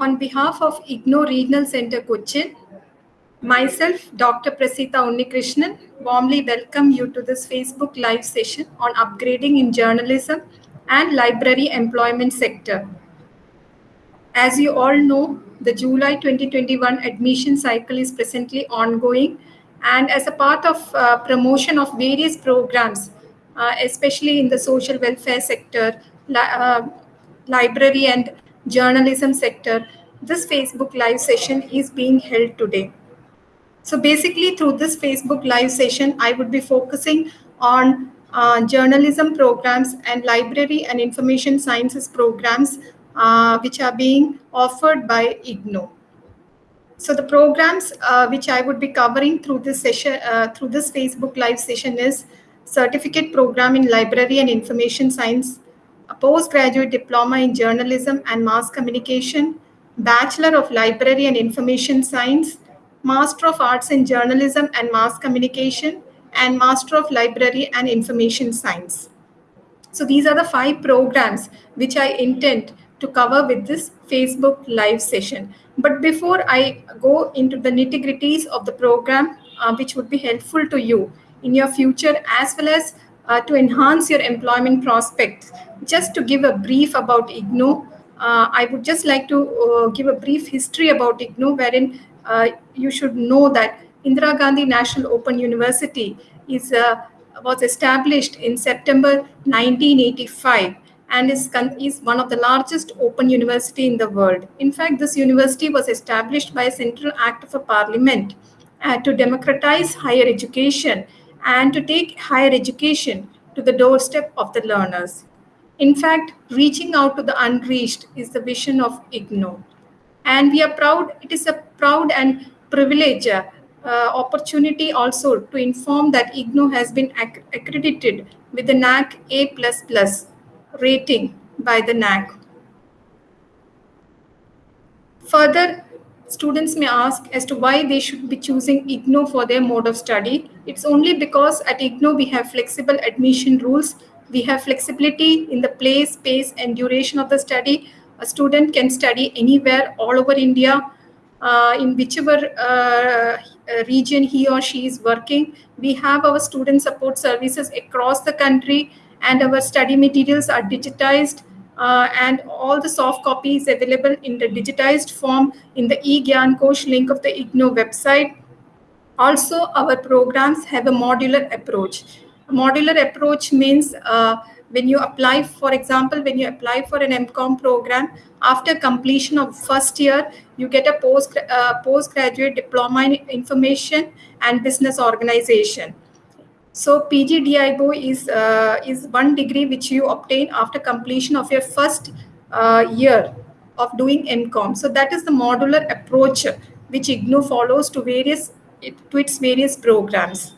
On behalf of IGNOU Regional Center Cochin, myself, Dr. Prasita Unnikrishnan, warmly welcome you to this Facebook Live session on upgrading in journalism and library employment sector. As you all know, the July 2021 admission cycle is presently ongoing and as a part of uh, promotion of various programs, uh, especially in the social welfare sector, li uh, library and journalism sector, this Facebook live session is being held today. So basically through this Facebook live session, I would be focusing on uh, journalism programs and library and information sciences programs uh, which are being offered by IGNOU. So the programs uh, which I would be covering through this session, uh, through this Facebook live session is certificate program in library and information science, a postgraduate diploma in journalism and mass communication, bachelor of library and information science, master of arts in journalism and mass communication, and master of library and information science. So these are the five programs which I intend to cover with this Facebook live session. But before I go into the nitty gritties of the program, uh, which would be helpful to you in your future as well as uh, to enhance your employment prospects, just to give a brief about IGNOU, uh, I would just like to uh, give a brief history about IGNOU, wherein uh, you should know that Indira Gandhi National Open University is uh, was established in September 1985 and is, is one of the largest open university in the world. In fact, this university was established by a central act of a parliament uh, to democratize higher education and to take higher education to the doorstep of the learners. In fact, reaching out to the unreached is the vision of IGNOU. And we are proud, it is a proud and privilege uh, opportunity also to inform that IGNOU has been acc accredited with the NAAC A++ plus rating by the NAAC. Further, students may ask as to why they should be choosing IGNOU for their mode of study. It's only because at IGNOU we have flexible admission rules. We have flexibility in the place, space, and duration of the study. A student can study anywhere all over India, uh, in whichever uh, region he or she is working. We have our student support services across the country and our study materials are digitized uh, and all the soft copies available in the digitized form in the eGyan Kosh link of the IGNOU website. Also, our programs have a modular approach. Modular approach means uh, when you apply, for example, when you apply for an MCOM program, after completion of first year, you get a post uh, postgraduate diploma in information and business organization. So PGDIBO is, uh, is one degree which you obtain after completion of your first uh, year of doing MCOM. So that is the modular approach which IGNOU follows to various to its various programs.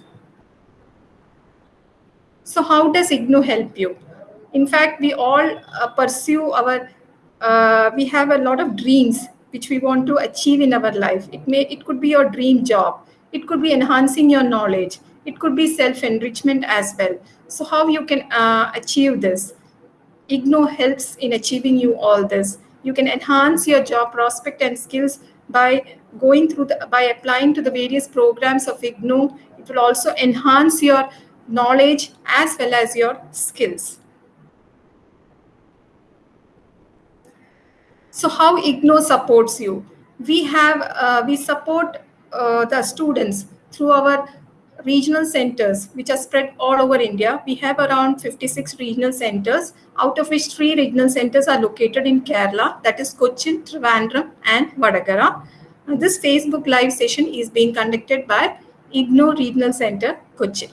So how does IGNOU help you? In fact, we all uh, pursue our, uh, we have a lot of dreams which we want to achieve in our life. It may, it could be your dream job. It could be enhancing your knowledge it could be self-enrichment as well. So how you can uh, achieve this? IGNOU helps in achieving you all this. You can enhance your job prospect and skills by going through the, by applying to the various programs of IGNOU. It will also enhance your knowledge as well as your skills. So how IGNOU supports you? We have, uh, we support uh, the students through our regional centers, which are spread all over India. We have around 56 regional centers, out of which three regional centers are located in Kerala, that is Cochin, Trivandrum, and Vadagara. This Facebook live session is being conducted by IGNOU Regional Center, Cochin.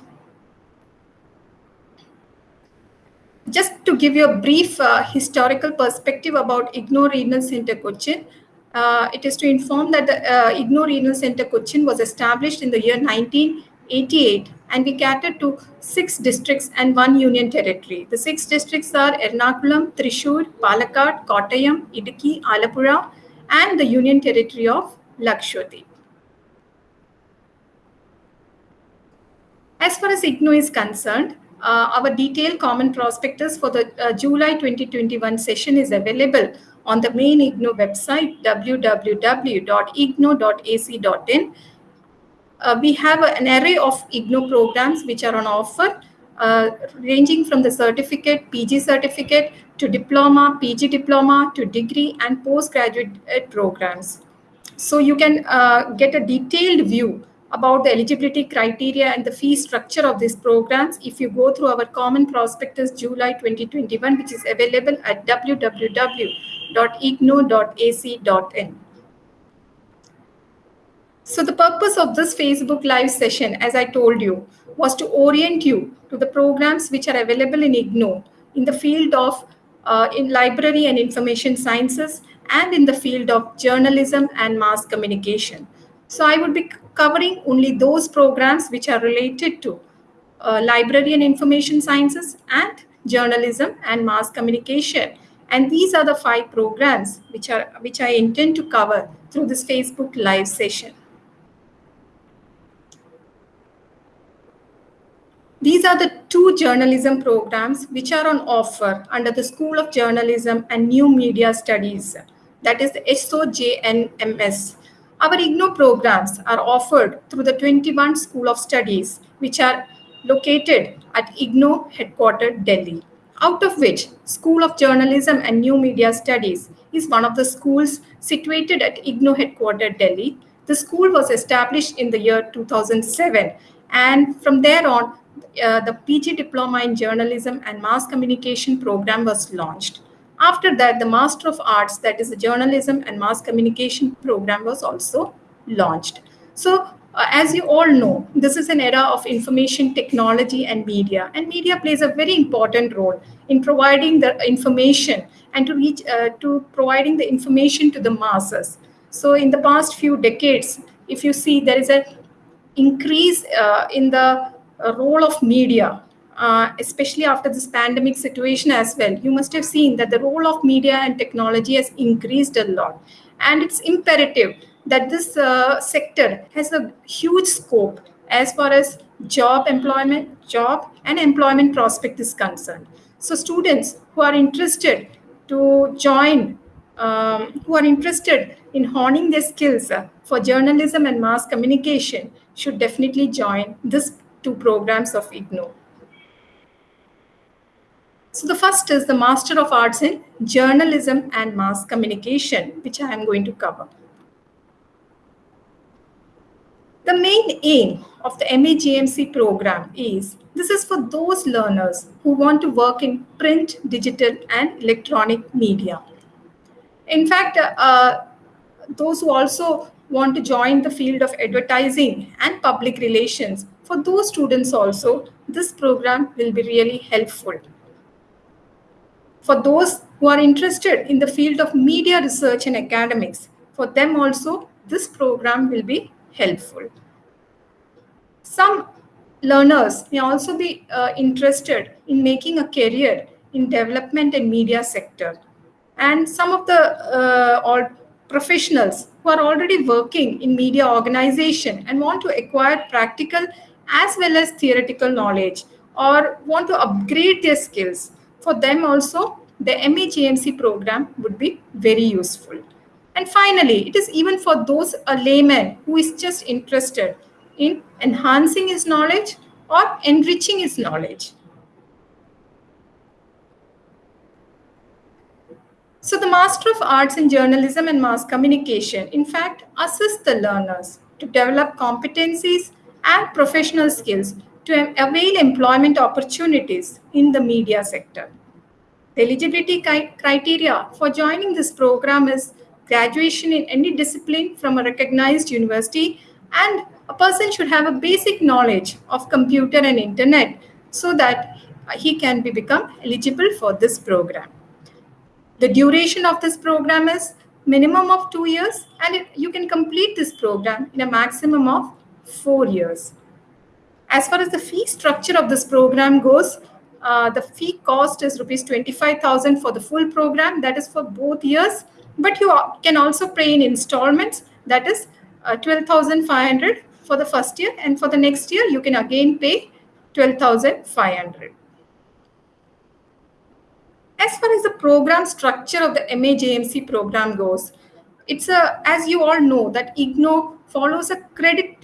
Just to give you a brief uh, historical perspective about IGNOU Regional Center, Cochin, uh, it is to inform that the uh, IGNOU Regional Center Cochin was established in the year 1988 and we cater to six districts and one union territory. The six districts are Ernakulam, Thrissur, Palakkad, Kottayam, Idukki, Alappuzha and the union territory of Lakshadweep. As far as IGNOU is concerned, our detailed common prospectus for the uh, July 2021 session is available on the main IGNOU website, www.ignou.ac.in. Uh, we have an array of IGNOU programs which are on offer, uh, ranging from the certificate, PG certificate, to diploma, PG diploma, to degree and postgraduate programs. So you can uh, get a detailed view about the eligibility criteria and the fee structure of these programs if you go through our common prospectus July 2021, which is available at www.ignou.ac.in. So the purpose of this Facebook live session, as I told you, was to orient you to the programs which are available in IGNOU in the field of uh, in library and information sciences and in the field of journalism and mass communication. So I would be covering only those programs which are related to uh, library and information sciences and journalism and mass communication. And these are the five programs which are which I intend to cover through this Facebook live session. These are the two journalism programs which are on offer under the School of Journalism and New Media Studies, that is the SOJNMS. Our IGNOU programs are offered through the 21 School of Studies, which are located at IGNOU headquartered Delhi, out of which School of Journalism and New Media Studies is one of the schools situated at IGNOU headquartered Delhi. The school was established in the year 2007 and from there on, uh, the PG Diploma in Journalism and Mass Communication program was launched. After that, the Master of Arts, that is the Journalism and Mass Communication program was also launched. So uh, as you all know, this is an era of information technology and media, and media plays a very important role in providing the information and to reach uh, to providing the information to the masses. So in the past few decades, if you see there is a increase uh, in the role of media uh, especially after this pandemic situation as well, you must have seen that the role of media and technology has increased a lot. And it's imperative that this uh, sector has a huge scope as far as job employment, job and employment prospect is concerned. So students who are interested to join, um, who are interested in honing their skills uh, for journalism and mass communication should definitely join these two programs of IGNOU. So the first is the Master of Arts in Journalism and Mass Communication, which I am going to cover. The main aim of the MAJMC program is this is for those learners who want to work in print, digital, and electronic media. In fact, uh, those who also want to join the field of advertising and public relations, for those students also, this program will be really helpful. For those who are interested in the field of media research and academics, for them also, this program will be helpful. Some learners may also be uh, interested in making a career in development and media sector. And some of the uh, all professionals who are already working in media organization and want to acquire practical as well as theoretical knowledge or want to upgrade their skills for them also the MAJMC program would be very useful. And finally, it is even for those a layman who is just interested in enhancing his knowledge or enriching his knowledge. So the Master of Arts in Journalism and Mass Communication, in fact, assists the learners to develop competencies and professional skills to avail employment opportunities in the media sector. The eligibility criteria for joining this program is graduation in any discipline from a recognized university and a person should have a basic knowledge of computer and internet so that he can be become eligible for this program. The duration of this program is minimum of two years and you can complete this program in a maximum of four years. As far as the fee structure of this program goes, uh, the fee cost is rupees 25,000 for the full program. That is for both years. But you can also pay in installments. That is uh, 12,500 for the first year. And for the next year, you can again pay 12,500. as far as the program structure of the MAJMC program goes, it's a, as you all know, that IGNOU follows a credit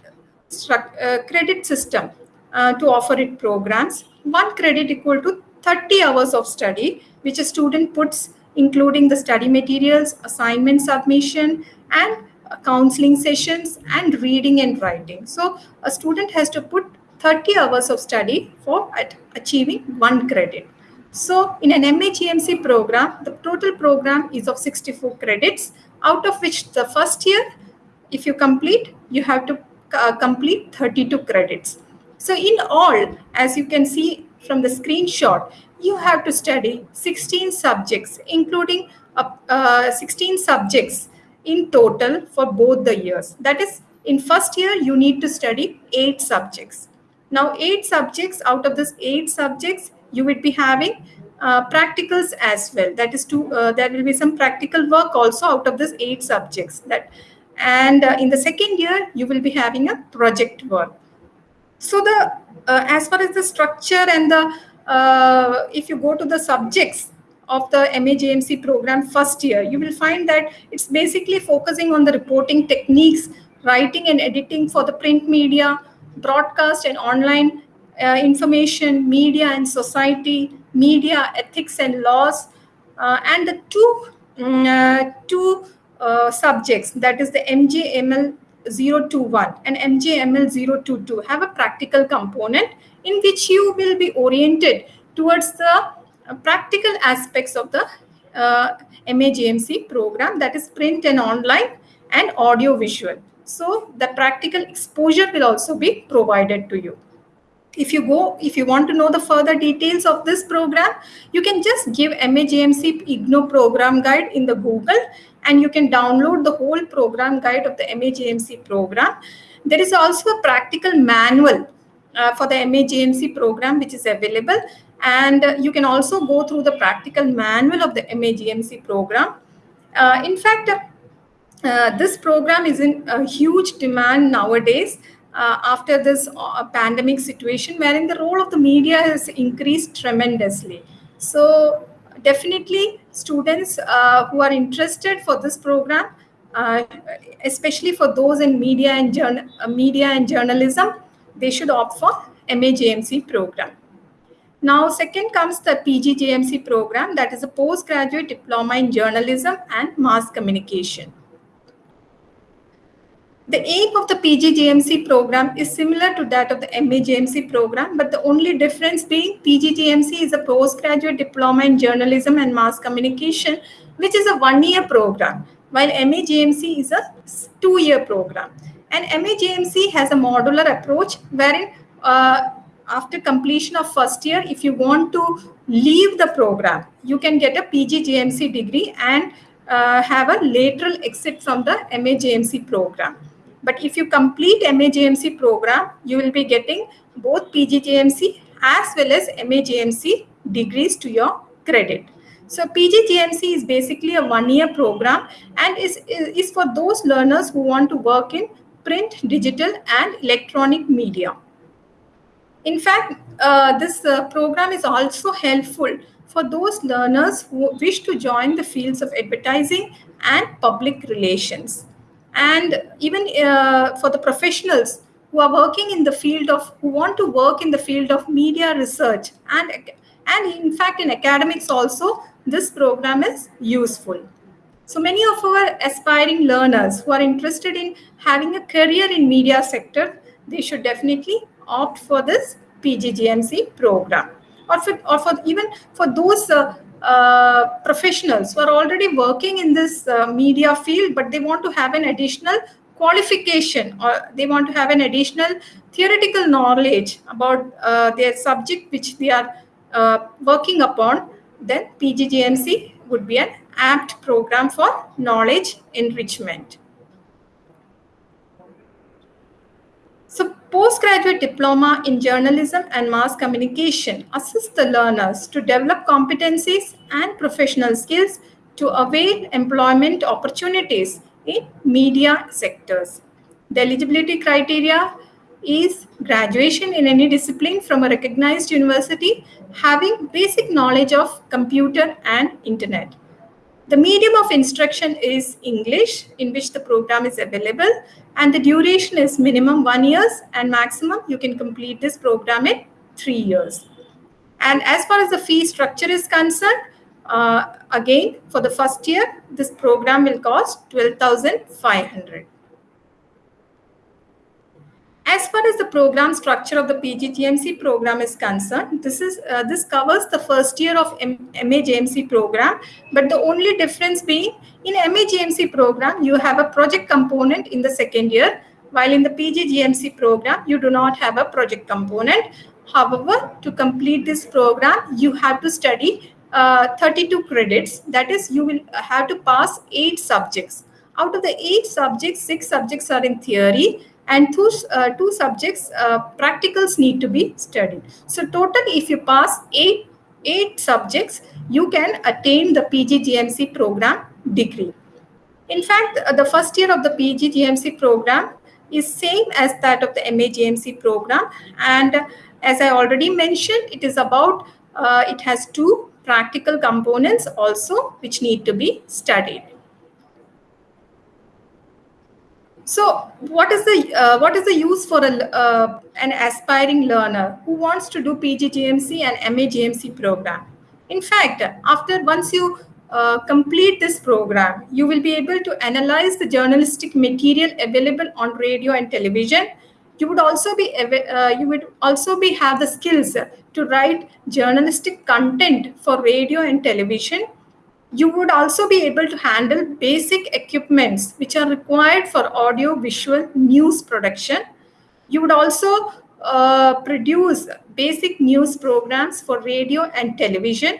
credit system uh, to offer it programs. One credit equal to 30 hours of study, which a student puts including the study materials, assignment submission, and uh, counseling sessions, and reading and writing. So a student has to put 30 hours of study for achieving one credit. So in an MAJMC program, the total program is of 64 credits, out of which the first year, if you complete, you have to uh, complete 32 credits. So in all, as you can see from the screenshot, you have to study 16 subjects, including uh, uh, 16 subjects in total for both the years. That is, in first year, you need to study eight subjects. Now, eight subjects, out of this eight subjects, you would be having uh, practicals as well. That is, to, uh, there will be some practical work also out of this eight subjects. That And uh, in the second year, you will be having a project work. So the uh, as far as the structure and the uh, if you go to the subjects of the MAJMC program first year, you will find that it's basically focusing on the reporting techniques, writing and editing for the print media, broadcast and online uh, information, media and society, media ethics and laws, uh, and the two, um, two uh, subjects, that is the MJML 021 and MJML 022 have a practical component in which you will be oriented towards the uh, practical aspects of the uh, MAJMC program that is print and online and audio visual. So the practical exposure will also be provided to you. If you go, if you want to know the further details of this program, you can just give MAJMC IGNOU program guide in the Google and you can download the whole program guide of the MAJMC program. There is also a practical manual uh, for the MAJMC program which is available and uh, you can also go through the practical manual of the MAJMC program. Uh, in fact, uh, this program is in huge demand nowadays uh, after this uh, pandemic situation wherein the role of the media has increased tremendously. So definitely students uh, who are interested for this program, uh, especially for those in media and, uh, media and journalism, they should opt for MAJMC program. Now, second comes the PGJMC program, that is a postgraduate diploma in journalism and mass communication. The aim of the PGJMC program is similar to that of the MAJMC program, but the only difference being PGJMC is a postgraduate diploma in journalism and mass communication, which is a one-year program, while MAJMC is a two-year program. And MAJMC has a modular approach wherein uh, after completion of first year, if you want to leave the program, you can get a PGJMC degree and uh, have a lateral exit from the MAJMC program. But if you complete MAJMC program, you will be getting both PGJMC as well as MAJMC degrees to your credit. So PGJMC is basically a one-year program and is, is for those learners who want to work in print, digital and electronic media. In fact, uh, this uh, program is also helpful for those learners who wish to join the fields of advertising and public relations and even uh, for the professionals who are working in the field of who want to work in the field of media research and and in fact in academics also this program is useful. So many of our aspiring learners who are interested in having a career in media sector they should definitely opt for this pgjmc program or for, or for even for those uh, uh, professionals who are already working in this uh, media field, but they want to have an additional qualification or they want to have an additional theoretical knowledge about uh, their subject which they are uh, working upon, then PGJMC would be an apt program for knowledge enrichment. So postgraduate diploma in journalism and mass communication assists the learners to develop competencies and professional skills to avail employment opportunities in media sectors. The eligibility criteria is graduation in any discipline from a recognized university having basic knowledge of computer and internet. The medium of instruction is English in which the program is available and the duration is minimum one years and maximum you can complete this program in three years. And as far as the fee structure is concerned, uh, again, for the first year, this program will cost 12,500. As far as the program structure of the PGJMC program is concerned, this is uh, this covers the first year of M MAJMC program, but the only difference being in MAJMC program, you have a project component in the second year, while in the PGJMC program, you do not have a project component. However, to complete this program, you have to study uh, 32 credits. That is, you will have to pass eight subjects. Out of the eight subjects, six subjects are in theory and two, uh, two subjects, uh, practicals need to be studied. So total, if you pass eight, eight subjects, you can attain the PGJMC program degree. In fact, uh, the first year of the PGJMC program is same as that of the MAJMC program. And as I already mentioned, it is about, uh, it has two practical components also which need to be studied. So what is the uh, what is the use for a, uh, an aspiring learner who wants to do PGJMC and MAJMC program? In fact, after once you uh, complete this program, you will be able to analyze the journalistic material available on radio and television. You would also be uh, you would also be have the skills to write journalistic content for radio and television you would also be able to handle basic equipments which are required for audio visual news production. You would also uh, produce basic news programs for radio and television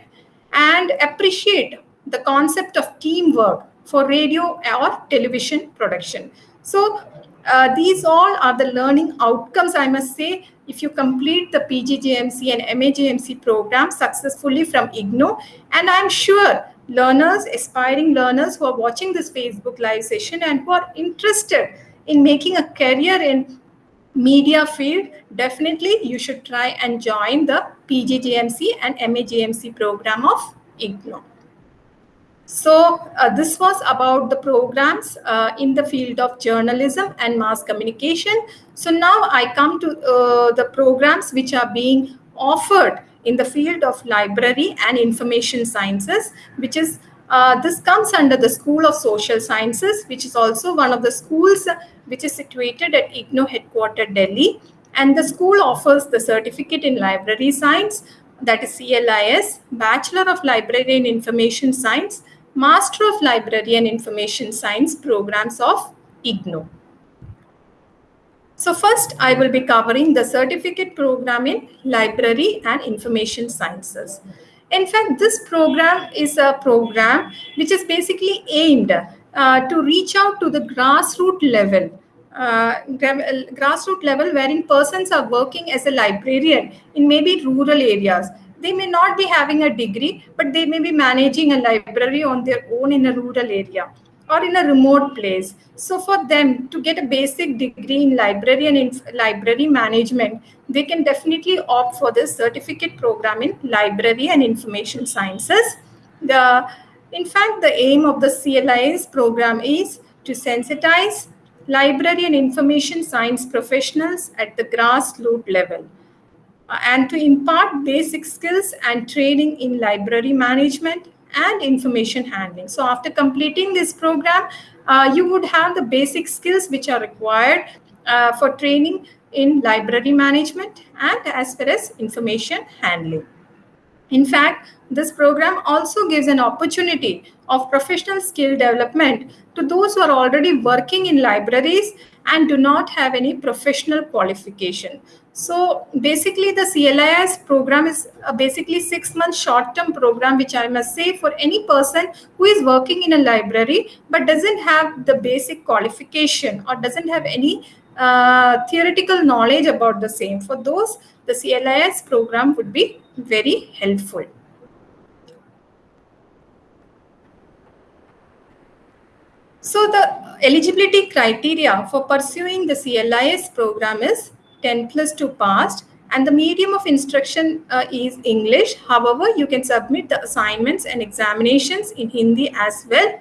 and appreciate the concept of teamwork for radio or television production. So uh, these all are the learning outcomes, I must say, if you complete the PGJMC and MAJMC program successfully from IGNOU. And I'm sure learners, aspiring learners who are watching this Facebook live session and who are interested in making a career in media field, definitely you should try and join the PGJMC and MAJMC program of IGNOU. So uh, this was about the programs uh, in the field of journalism and mass communication. So now I come to uh, the programs which are being offered in the field of library and information sciences, which is uh, this comes under the School of Social Sciences, which is also one of the schools which is situated at IGNOU headquarter Delhi. And the school offers the certificate in library science, that is CLIS, Bachelor of Library and Information Science, Master of Library and Information Science programs of IGNOU. So first, I will be covering the certificate program in library and information sciences. In fact, this program is a program which is basically aimed uh, to reach out to the grassroots level, uh, grassroots level wherein persons are working as a librarian in maybe rural areas. They may not be having a degree, but they may be managing a library on their own in a rural area or in a remote place. So for them to get a basic degree in library and in library management, they can definitely opt for this certificate program in library and information sciences. The, in fact, the aim of the CLIS program is to sensitize library and information science professionals at the grassroots level uh, and to impart basic skills and training in library management and information handling. So after completing this program, uh, you would have the basic skills which are required uh, for training in library management and as well as information handling. In fact, this program also gives an opportunity of professional skill development to those who are already working in libraries and do not have any professional qualification. So basically the CLIS program is a basically six month short term program, which I must say for any person who is working in a library, but doesn't have the basic qualification or doesn't have any uh, theoretical knowledge about the same. For those, the CLIS program would be very helpful. So the eligibility criteria for pursuing the CLIS program is 10 plus 2 passed and the medium of instruction uh, is English. However, you can submit the assignments and examinations in Hindi as well.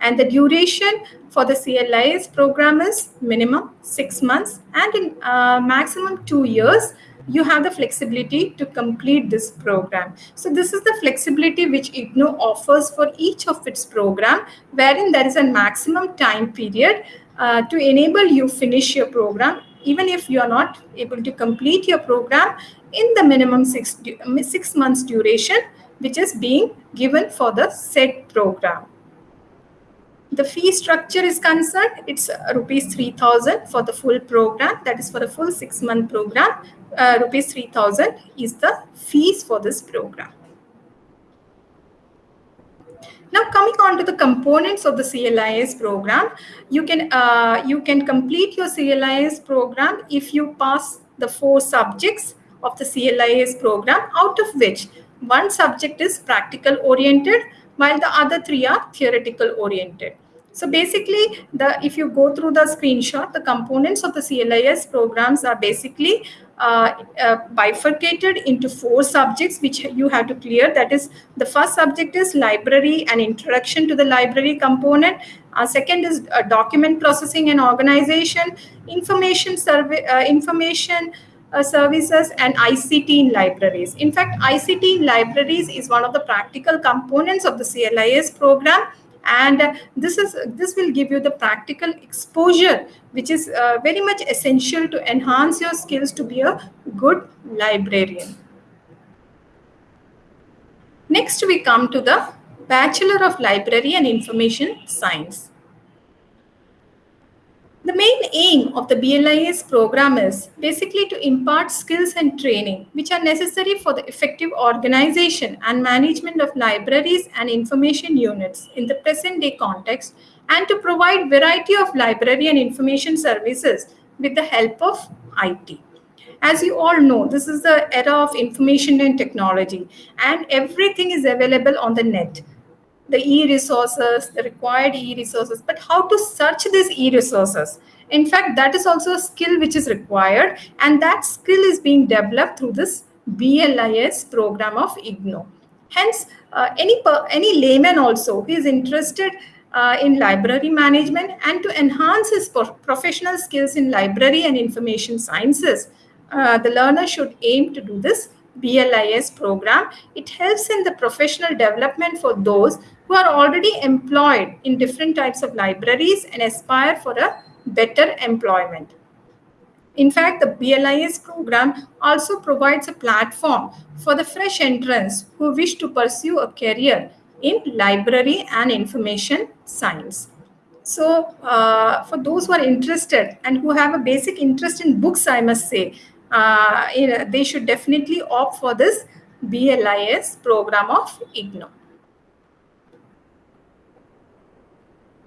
And the duration for the CLIS program is minimum six months and in uh, maximum two years you have the flexibility to complete this program. So this is the flexibility which IGNOU offers for each of its program, wherein there is a maximum time period uh, to enable you finish your program, even if you are not able to complete your program in the minimum six, six months duration, which is being given for the said program the fee structure is concerned, it's uh, rupees 3000 for the full program. That is for the full six month program. Uh, rupees 3000 is the fees for this program. Now coming on to the components of the CLIS program, you can uh, you can complete your CLIS program if you pass the four subjects of the CLIS program, out of which one subject is practical oriented, while the other three are theoretical oriented. So basically, the if you go through the screenshot, the components of the CLIS programs are basically uh, uh, bifurcated into four subjects which you have to clear. That is, the first subject is library and introduction to the library component. Uh, second is uh, document processing and organization, information survey, information services and ICT in libraries. In fact, ICT in libraries is one of the practical components of the CLIS program and this is this will give you the practical exposure which is uh, very much essential to enhance your skills to be a good librarian. Next we come to the bachelor of library and information science the main aim of the BLIS program is basically to impart skills and training which are necessary for the effective organization and management of libraries and information units in the present day context and to provide variety of library and information services with the help of IT. As you all know, this is the era of information and technology and everything is available on the net the e-resources, the required e-resources, but how to search these e-resources. In fact, that is also a skill which is required and that skill is being developed through this BLIS program of IGNOU. Hence, uh, any, any layman also who is interested uh, in library management and to enhance his professional skills in library and information sciences, uh, the learner should aim to do this BLIS program. It helps in the professional development for those who are already employed in different types of libraries and aspire for a better employment. In fact, the BLIS program also provides a platform for the fresh entrants who wish to pursue a career in library and information science. So uh, for those who are interested and who have a basic interest in books, I must say, uh, they should definitely opt for this BLIS program of IGNOU.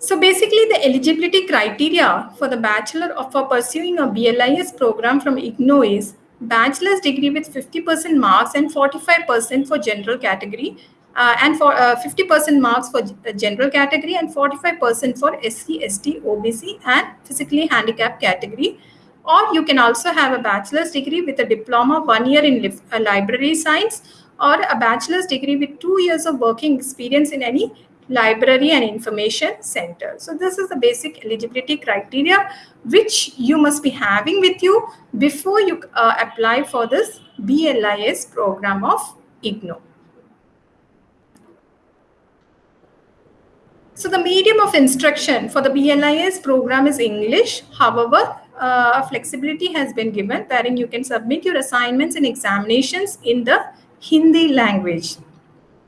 So basically the eligibility criteria for the bachelor or for pursuing a BLIS program from IGNOU is bachelor's degree with 50% marks and 45% for general category uh, and for 50% uh, marks for general category and 45% for SC, ST, OBC and physically handicapped category. Or you can also have a bachelor's degree with a diploma one year in li uh, library science or a bachelor's degree with two years of working experience in any library and information center. So this is the basic eligibility criteria which you must be having with you before you uh, apply for this BLIS program of IGNOU. So the medium of instruction for the BLIS program is English. However, uh, flexibility has been given wherein you can submit your assignments and examinations in the Hindi language.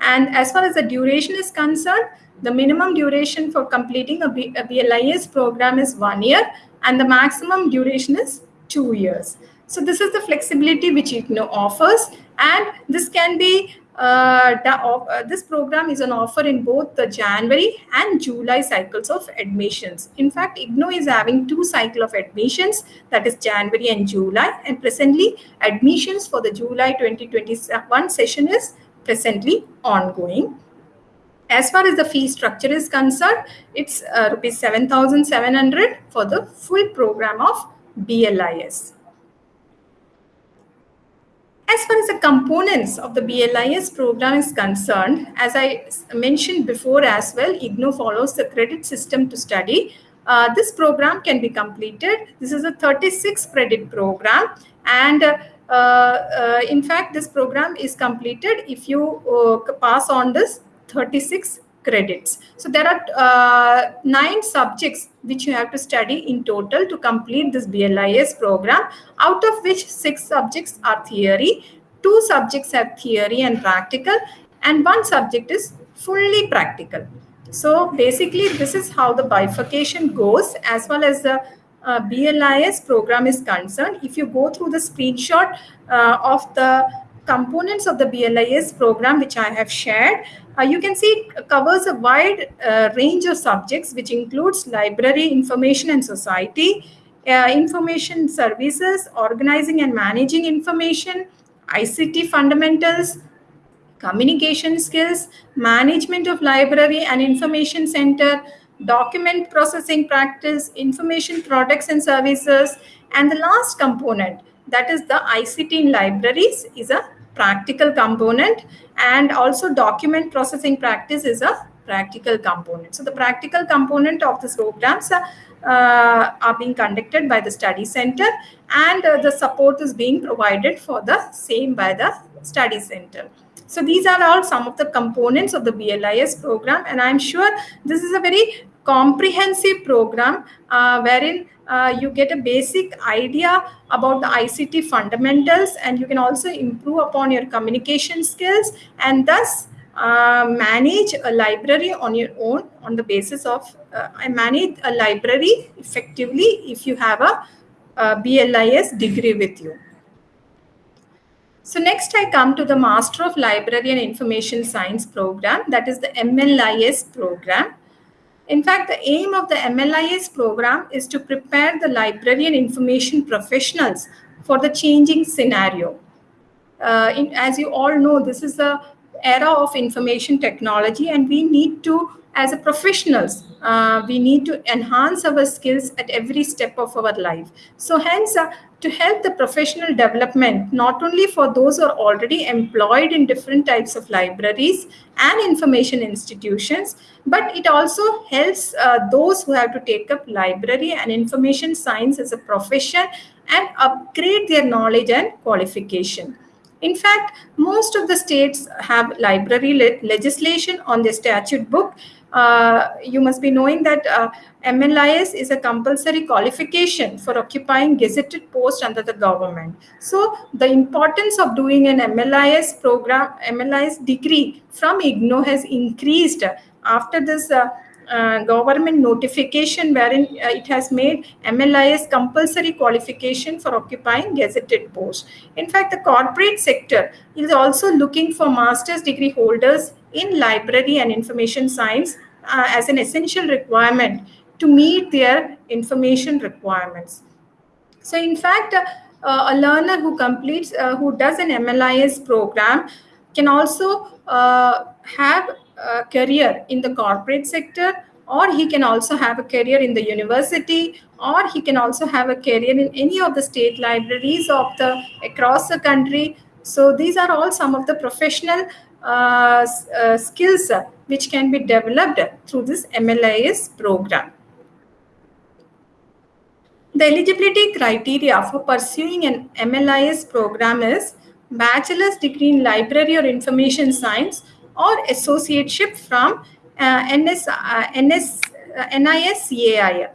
And as far as the duration is concerned, the minimum duration for completing a, B, a BLIS program is one year and the maximum duration is two years. So this is the flexibility which IGNOU offers and this can be uh, uh, this program is an offer in both the January and July cycles of admissions. In fact, IGNOU is having two cycle of admissions, that is January and July. And presently, admissions for the July 2021 session is presently ongoing. As far as the fee structure is concerned, it's uh, rupees 7,700 for the full program of BLIS. As far as the components of the BLIS program is concerned, as I mentioned before as well, IGNOU follows the credit system to study. Uh, this program can be completed. This is a 36 credit program and uh, in fact, this program is completed if you uh, pass on this 36 credits. So there are uh, nine subjects which you have to study in total to complete this BLIS program, out of which six subjects are theory, two subjects have theory and practical, and one subject is fully practical. So basically, this is how the bifurcation goes as well as the uh, BLIS program is concerned. If you go through the screenshot uh, of the components of the BLIS program, which I have shared, uh, you can see it covers a wide uh, range of subjects, which includes library, information and society, uh, information services, organizing and managing information, ICT fundamentals, communication skills, management of library and information center, document processing practice, information products and services, and the last component, that is the ICT in libraries is a practical component and also document processing practice is a practical component. So the practical component of these programs uh, uh, are being conducted by the study center and uh, the support is being provided for the same by the study center. So these are all some of the components of the BLIS program and I'm sure this is a very comprehensive program uh, wherein uh, you get a basic idea about the ICT fundamentals and you can also improve upon your communication skills and thus uh, manage a library on your own on the basis of uh, manage a library effectively if you have a, a BLIS degree with you. So next I come to the Master of Library and Information Science program that is the MLIS program. In fact, the aim of the MLIS program is to prepare the library and information professionals for the changing scenario. Uh, in, as you all know, this is the era of information technology and we need to, as a professionals, uh, we need to enhance our skills at every step of our life. So hence, uh, to help the professional development, not only for those who are already employed in different types of libraries and information institutions, but it also helps uh, those who have to take up library and information science as a profession and upgrade their knowledge and qualification. In fact, most of the states have library le legislation on their statute book you must be knowing that uh, MLIS is a compulsory qualification for occupying gazetted post under the government. So the importance of doing an MLIS program, MLIS degree from IGNOU has increased after this uh, uh, government notification wherein uh, it has made MLIS compulsory qualification for occupying gazetted post. In fact, the corporate sector is also looking for master's degree holders in library and information science uh, as an essential requirement to meet their information requirements. So in fact, uh, a learner who completes, uh, who does an MLIS program can also uh, have a career in the corporate sector or he can also have a career in the university or he can also have a career in any of the state libraries of the across the country so these are all some of the professional skills uh, which can be developed through this MLIS program. The eligibility criteria for pursuing an MLIS program is bachelor's degree in library or information science or associateship from uh, NS, uh, NS, uh, NISCAI,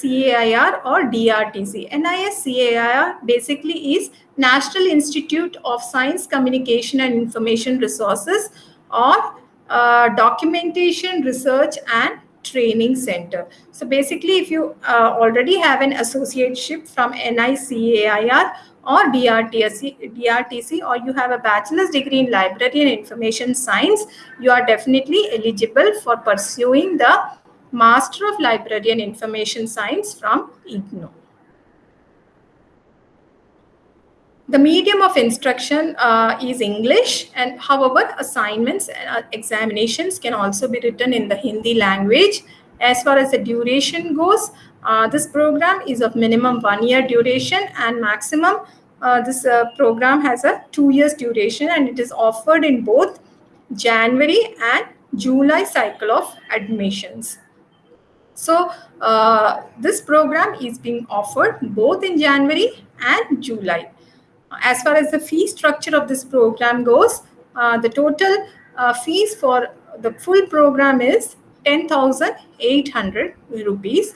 CAIR or DRTC. NISCAIR basically is National Institute of Science, Communication and Information Resources or uh, Documentation Research and Training Center. So basically, if you uh, already have an associateship from NICAIR or DRTC, DRTC or you have a bachelor's degree in library and information science, you are definitely eligible for pursuing the Master of Library and Information Science from IGNOU. The medium of instruction uh, is English and however assignments and uh, examinations can also be written in the Hindi language. As far as the duration goes, uh, this program is of minimum one year duration and maximum uh, this uh, program has a two years duration and it is offered in both January and July cycle of admissions. So uh, this program is being offered both in January and July. As far as the fee structure of this program goes, uh, the total uh, fees for the full program is 10,800 rupees.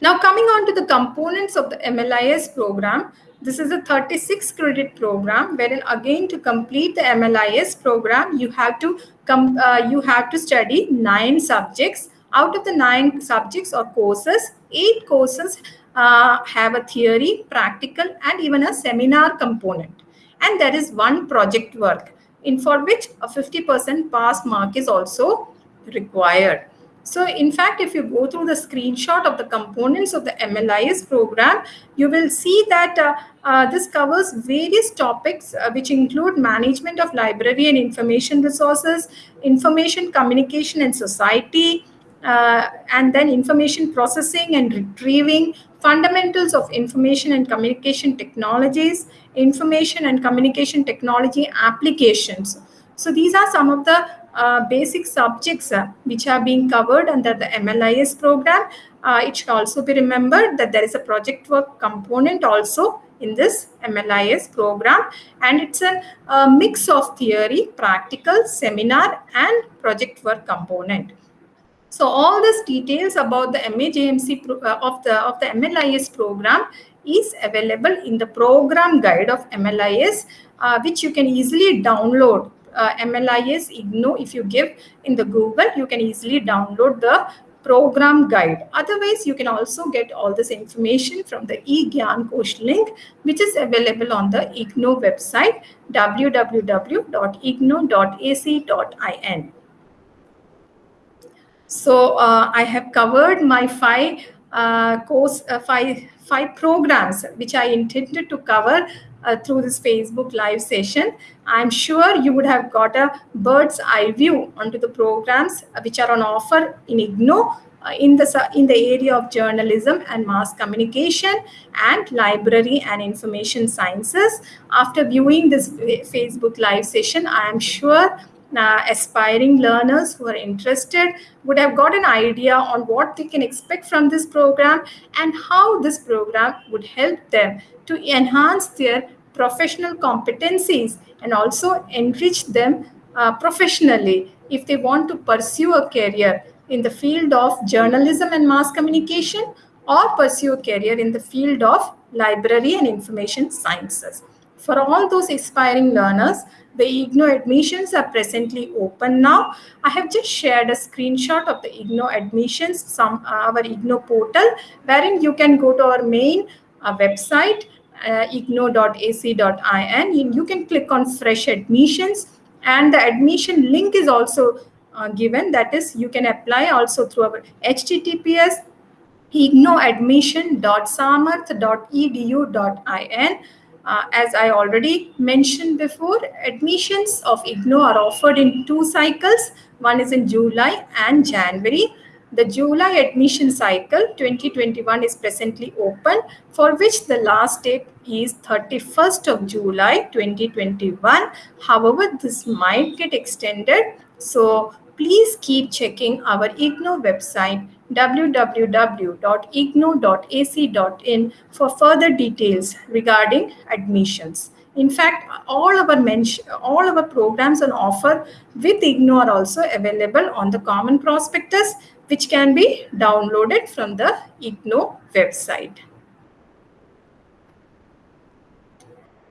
Now coming on to the components of the MLIS program, this is a 36 credit program wherein again to complete the MLIS program, you have to come, uh, you have to study nine subjects. Out of the nine subjects or courses, eight courses uh, have a theory, practical, and even a seminar component. And there is one project work in for which a 50% pass mark is also required. So in fact, if you go through the screenshot of the components of the MLIS program, you will see that uh, uh, this covers various topics uh, which include management of library and information resources, information communication and society, uh, and then information processing and retrieving, fundamentals of information and communication technologies, information and communication technology applications. So these are some of the uh, basic subjects uh, which are being covered under the MLIS program. Uh, it should also be remembered that there is a project work component also in this MLIS program and it's a, a mix of theory, practical, seminar and project work component. So all these details about the MAJMC uh, of the of the MLIS program is available in the program guide of MLIS, uh, which you can easily download uh, MLIS IGNOU, if you give in the Google, you can easily download the program guide. Otherwise, you can also get all this information from the eGyan Kosh link, which is available on the IGNOU website, www.ignou.ac.in. So uh, I have covered my five uh, course, uh, five, five programs, which I intended to cover uh, through this Facebook live session. I'm sure you would have got a bird's eye view onto the programs which are on offer in IGNO uh, in the in the area of journalism and mass communication and library and information sciences. After viewing this Facebook live session, I am sure uh, aspiring learners who are interested would have got an idea on what they can expect from this program and how this program would help them to enhance their professional competencies and also enrich them uh, professionally if they want to pursue a career in the field of journalism and mass communication or pursue a career in the field of library and information sciences. For all those aspiring learners, the IGNOU admissions are presently open now. I have just shared a screenshot of the IGNOU admissions, some our IGNOU portal, wherein you can go to our main uh, website, uh, ignou.ac.in. You, can click on fresh admissions and the admission link is also uh, given. That is, you can apply also through our https ignouadmission.samarth.edu.in uh, as I already mentioned before, admissions of IGNOU are offered in two cycles. One is in July and January. The July admission cycle 2021 is presently open for which the last date is 31st of July 2021. However, this might get extended. So please keep checking our IGNOU website www.ignou.ac.in for further details regarding admissions. In fact, all our all our programs on offer with IGNOU are also available on the Common Prospectus, which can be downloaded from the IGNOU website.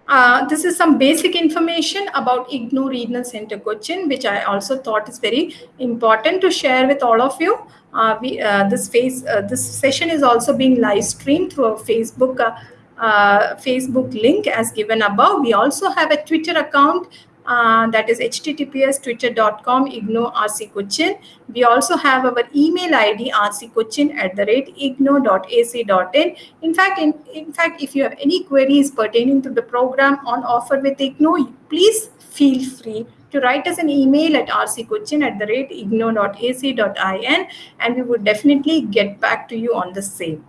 Uh, this is some basic information about IGNOU Regional Center Cochin, which I also thought is very important to share with all of you. Uh, we, uh, this phase, uh, this session is also being live streamed through a Facebook uh, uh, Facebook link as given above. We also have a Twitter account uh, that is https twitter.com ignou rc cochin we also have our email id rccochin at the rate ignou.ac.in in fact in, in fact if you have any queries pertaining to the program on offer with ignou please feel free to write us an email at rccochin at the rate ignou.ac.in and we would definitely get back to you on the same.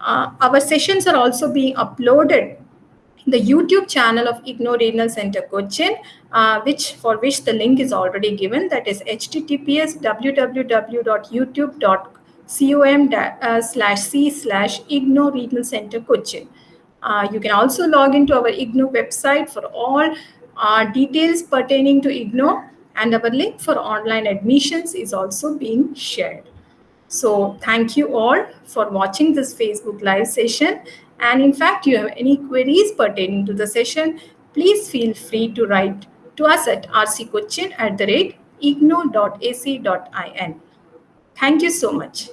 Uh, our sessions are also being uploaded the YouTube channel of IGNOU Regional Center Cochin, uh, which for which the link is already given. That is https www.youtube.com uh, slash c slash IGNOU Regional Center Cochin. Uh, you can also log into our IGNOU website for all uh, details pertaining to IGNOU and our link for online admissions is also being shared. So thank you all for watching this Facebook live session. And in fact, you have any queries pertaining to the session, please feel free to write to us at rccochin at the rate ignou.ac.in. Thank you so much.